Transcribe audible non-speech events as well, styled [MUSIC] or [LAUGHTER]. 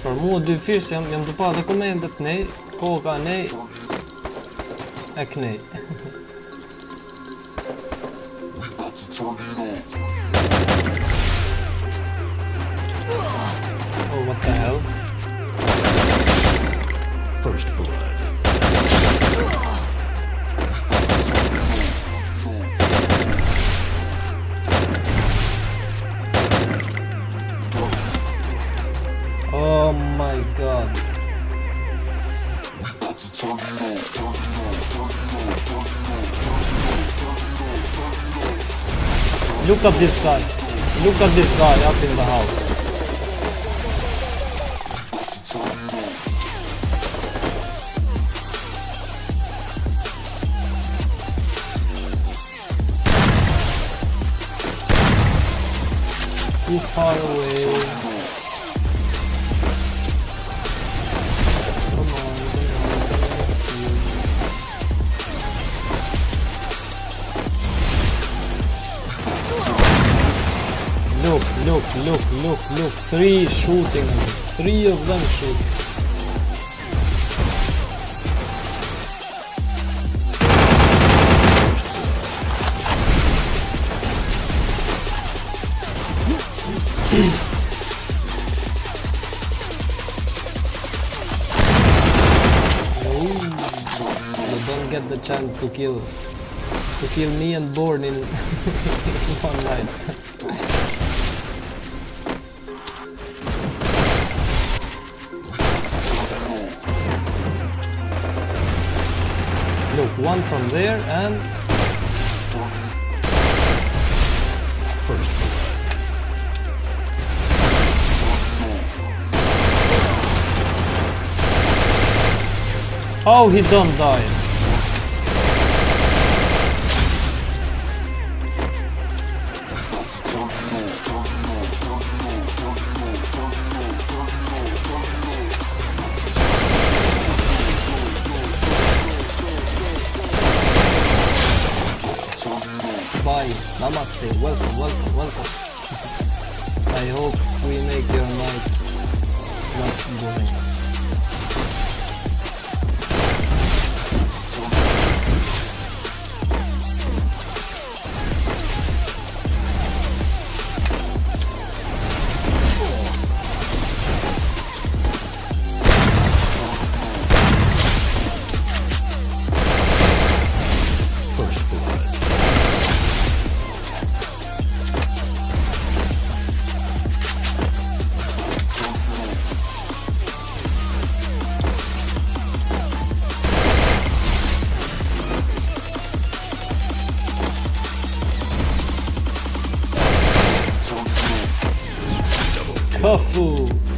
Për mua dy fish jam jam të pa dhe komendet nej, koka nej e knej. oh what the hell? First blood. Oh my god. Look at this guy. Look at this guy up in the house. Too far away. Look, look, look, look. Three shooting. Three of them shoot. Don't get the chance to kill to kill me and Born in [LAUGHS] one night. [LAUGHS] one from there and First oh, he don't die. Bye. Namaste. Welcome, welcome, welcome. [LAUGHS] I hope we make your night fofo!